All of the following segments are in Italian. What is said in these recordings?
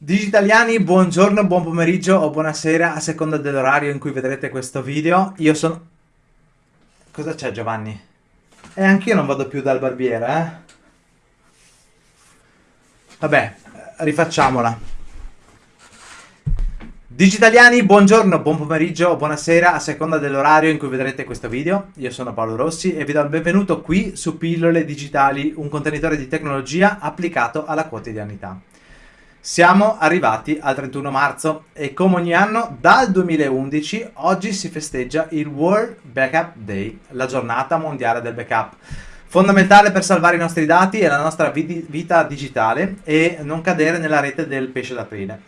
Digitaliani, buongiorno, buon pomeriggio o buonasera a seconda dell'orario in cui vedrete questo video. Io sono... Cosa c'è Giovanni? E eh, anch'io non vado più dal barbiere, eh? Vabbè, rifacciamola. Digitaliani, buongiorno, buon pomeriggio o buonasera a seconda dell'orario in cui vedrete questo video. Io sono Paolo Rossi e vi do il benvenuto qui su Pillole Digitali, un contenitore di tecnologia applicato alla quotidianità. Siamo arrivati al 31 marzo e come ogni anno dal 2011 oggi si festeggia il World Backup Day, la giornata mondiale del backup. Fondamentale per salvare i nostri dati e la nostra vita digitale e non cadere nella rete del pesce d'aprile.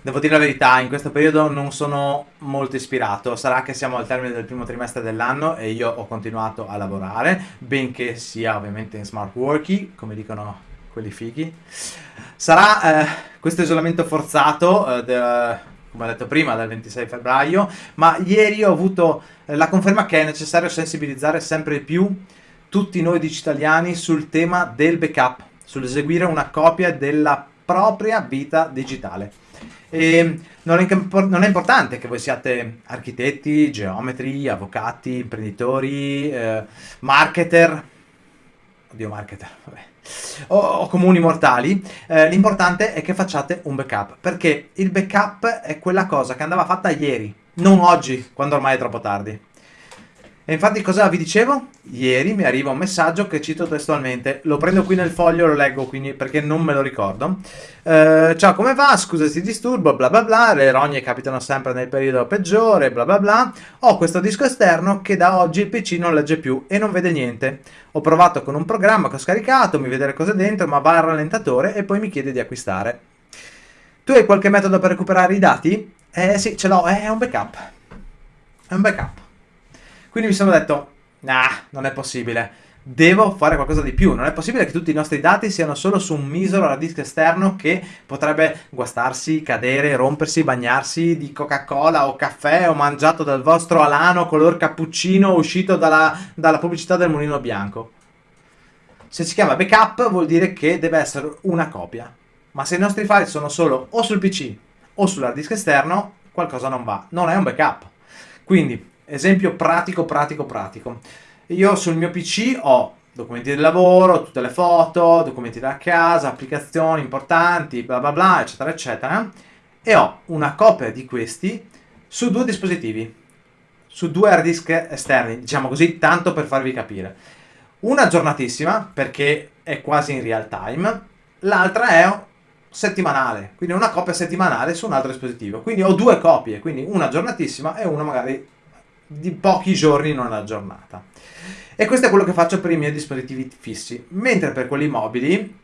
Devo dire la verità, in questo periodo non sono molto ispirato, sarà che siamo al termine del primo trimestre dell'anno e io ho continuato a lavorare, benché sia ovviamente in smart working, come dicono quelli fighi. Sarà eh, questo isolamento forzato, eh, de, come ho detto prima, dal 26 febbraio, ma ieri ho avuto eh, la conferma che è necessario sensibilizzare sempre più tutti noi digitaliani sul tema del backup, sull'eseguire una copia della propria vita digitale. E non è, non è, importante che voi siate architetti, geometri, avvocati, imprenditori, eh, marketer, oddio marketer, vabbè, o, o comuni mortali, eh, l'importante è che facciate un backup, perché il backup è quella cosa che andava fatta ieri, non oggi, quando ormai è troppo tardi. E infatti cosa vi dicevo? Ieri mi arriva un messaggio che cito testualmente, lo prendo qui nel foglio, lo leggo quindi perché non me lo ricordo. Eh, ciao come va? Scusa se disturbo, bla bla bla, le rogne capitano sempre nel periodo peggiore, bla bla bla. Ho questo disco esterno che da oggi il PC non legge più e non vede niente. Ho provato con un programma che ho scaricato, mi vede le cose dentro, ma va al rallentatore e poi mi chiede di acquistare. Tu hai qualche metodo per recuperare i dati? Eh sì, ce l'ho, è un backup. È un backup. Quindi mi sono detto, nah, non è possibile. Devo fare qualcosa di più. Non è possibile che tutti i nostri dati siano solo su un misero hard disk esterno che potrebbe guastarsi, cadere, rompersi, bagnarsi di Coca-Cola o caffè o mangiato dal vostro alano color cappuccino uscito dalla, dalla pubblicità del mulino bianco. Se si chiama backup vuol dire che deve essere una copia. Ma se i nostri file sono solo o sul PC o sull'hard disk esterno, qualcosa non va. Non è un backup. Quindi Esempio pratico, pratico, pratico. Io sul mio PC ho documenti del lavoro, tutte le foto, documenti da casa, applicazioni importanti, bla bla bla, eccetera, eccetera. E ho una copia di questi su due dispositivi, su due hard disk esterni, diciamo così, tanto per farvi capire. Una aggiornatissima, perché è quasi in real time, l'altra è settimanale, quindi una copia settimanale su un altro dispositivo. Quindi ho due copie, quindi una aggiornatissima e una magari di pochi giorni in una giornata. E questo è quello che faccio per i miei dispositivi fissi. Mentre per quelli mobili,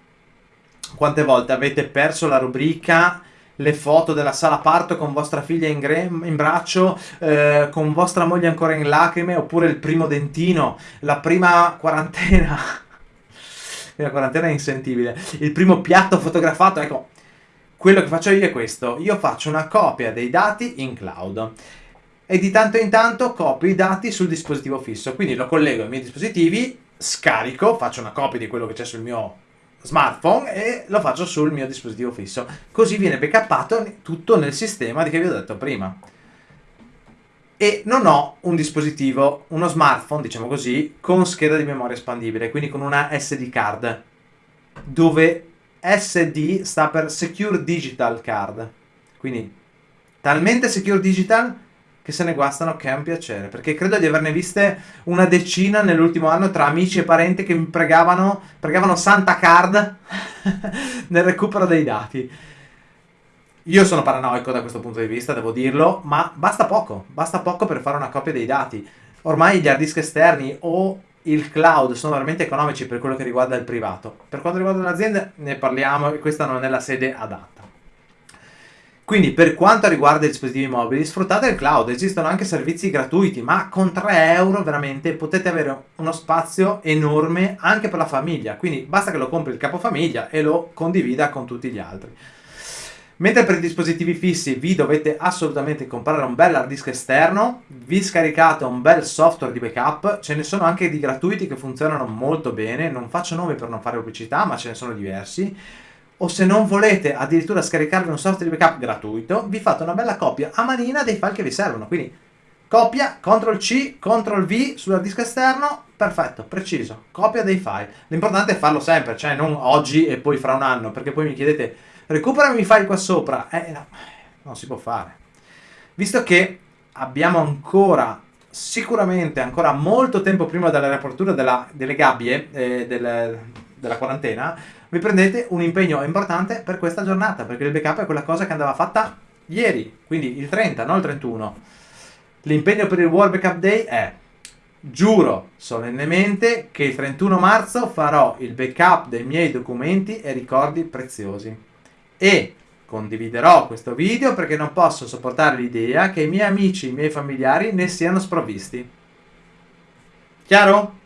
quante volte avete perso la rubrica le foto della sala parto con vostra figlia in, in braccio, eh, con vostra moglie ancora in lacrime, oppure il primo dentino, la prima quarantena. la quarantena è insentibile. Il primo piatto fotografato, ecco, quello che faccio io è questo. Io faccio una copia dei dati in cloud e di tanto in tanto copio i dati sul dispositivo fisso. Quindi lo collego ai miei dispositivi, scarico, faccio una copia di quello che c'è sul mio smartphone e lo faccio sul mio dispositivo fisso. Così viene backuppato tutto nel sistema di che vi ho detto prima. E non ho un dispositivo, uno smartphone, diciamo così, con scheda di memoria espandibile, quindi con una SD card, dove SD sta per Secure Digital Card. Quindi talmente Secure Digital che se ne guastano che è un piacere, perché credo di averne viste una decina nell'ultimo anno tra amici e parenti che mi pregavano, pregavano Santa Card nel recupero dei dati. Io sono paranoico da questo punto di vista, devo dirlo, ma basta poco, basta poco per fare una copia dei dati. Ormai gli hard disk esterni o il cloud sono veramente economici per quello che riguarda il privato. Per quanto riguarda le aziende ne parliamo e questa non è la sede adatta. Quindi per quanto riguarda i dispositivi mobili, sfruttate il cloud, esistono anche servizi gratuiti, ma con 3 euro veramente potete avere uno spazio enorme anche per la famiglia, quindi basta che lo compri il capofamiglia e lo condivida con tutti gli altri. Mentre per i dispositivi fissi vi dovete assolutamente comprare un bel hard disk esterno, vi scaricate un bel software di backup, ce ne sono anche di gratuiti che funzionano molto bene, non faccio nomi per non fare pubblicità, ma ce ne sono diversi o se non volete addirittura scaricarvi un software di backup gratuito, vi fate una bella copia a manina dei file che vi servono. Quindi copia, CTRL C, CTRL V sul disco esterno, perfetto, preciso, copia dei file. L'importante è farlo sempre, cioè non oggi e poi fra un anno, perché poi mi chiedete recuperami i file qua sopra. Eh no, non si può fare. Visto che abbiamo ancora sicuramente ancora molto tempo prima della riapertura delle gabbie eh, del, della quarantena, vi prendete un impegno importante per questa giornata, perché il backup è quella cosa che andava fatta ieri, quindi il 30, non il 31. L'impegno per il World Backup Day è Giuro solennemente che il 31 marzo farò il backup dei miei documenti e ricordi preziosi. E Condividerò questo video perché non posso sopportare l'idea che i miei amici, i miei familiari ne siano sprovvisti. Chiaro?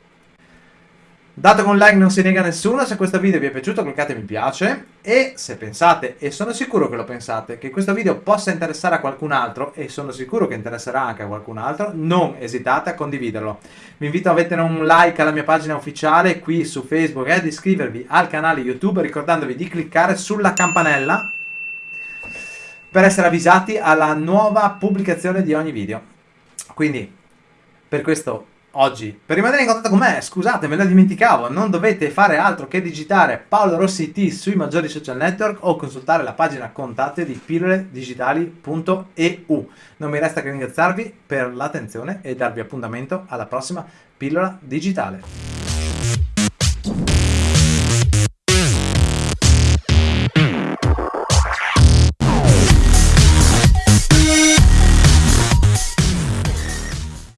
Dato che un like non si nega a nessuno, se questo video vi è piaciuto cliccate mi piace e se pensate, e sono sicuro che lo pensate, che questo video possa interessare a qualcun altro e sono sicuro che interesserà anche a qualcun altro, non esitate a condividerlo. Vi invito a mettere un like alla mia pagina ufficiale qui su Facebook e ad iscrivervi al canale YouTube ricordandovi di cliccare sulla campanella per essere avvisati alla nuova pubblicazione di ogni video. Quindi, per questo oggi, per rimanere in contatto con me, scusate, me la dimenticavo, non dovete fare altro che digitare Paolo Rossi T sui maggiori social network o consultare la pagina contatto di pilloledigitali.eu. Non mi resta che ringraziarvi per l'attenzione e darvi appuntamento alla prossima pillola digitale.